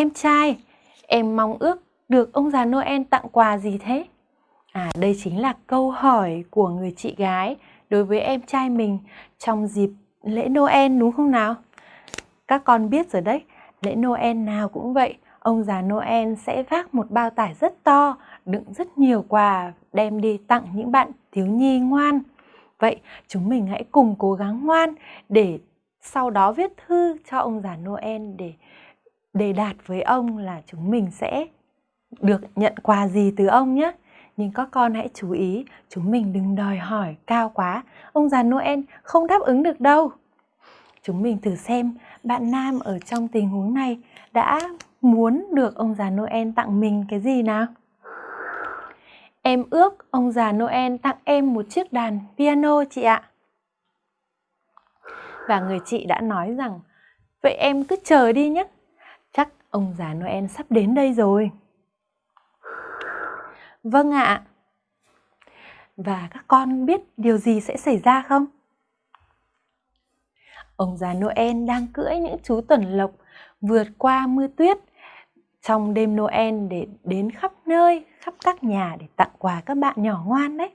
Em trai, em mong ước được ông già Noel tặng quà gì thế? À, đây chính là câu hỏi của người chị gái đối với em trai mình trong dịp lễ Noel đúng không nào? Các con biết rồi đấy, lễ Noel nào cũng vậy, ông già Noel sẽ vác một bao tải rất to, đựng rất nhiều quà đem đi tặng những bạn thiếu nhi ngoan. Vậy chúng mình hãy cùng cố gắng ngoan để sau đó viết thư cho ông già Noel để đề đạt với ông là chúng mình sẽ được nhận quà gì từ ông nhé. Nhưng các con hãy chú ý, chúng mình đừng đòi hỏi cao quá, ông già Noel không đáp ứng được đâu. Chúng mình thử xem bạn Nam ở trong tình huống này đã muốn được ông già Noel tặng mình cái gì nào? Em ước ông già Noel tặng em một chiếc đàn piano chị ạ. Và người chị đã nói rằng, vậy em cứ chờ đi nhé, ông già Noel sắp đến đây rồi. Vâng ạ. Và các con biết điều gì sẽ xảy ra không? Ông già Noel đang cưỡi những chú tuần lộc vượt qua mưa tuyết trong đêm Noel để đến khắp nơi, khắp các nhà để tặng quà các bạn nhỏ ngoan đấy.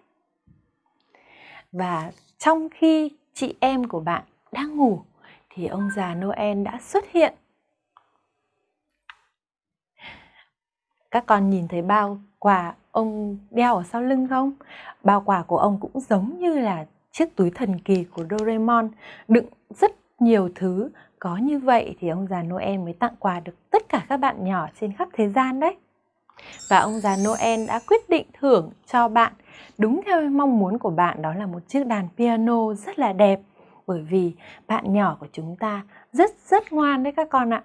Và trong khi chị em của bạn đang ngủ thì ông già Noel đã xuất hiện. Các con nhìn thấy bao quà ông đeo ở sau lưng không? Bao quà của ông cũng giống như là chiếc túi thần kỳ của Doraemon, đựng rất nhiều thứ. Có như vậy thì ông già Noel mới tặng quà được tất cả các bạn nhỏ trên khắp thế gian đấy. Và ông già Noel đã quyết định thưởng cho bạn đúng theo mong muốn của bạn đó là một chiếc đàn piano rất là đẹp bởi vì bạn nhỏ của chúng ta rất rất ngoan đấy các con ạ.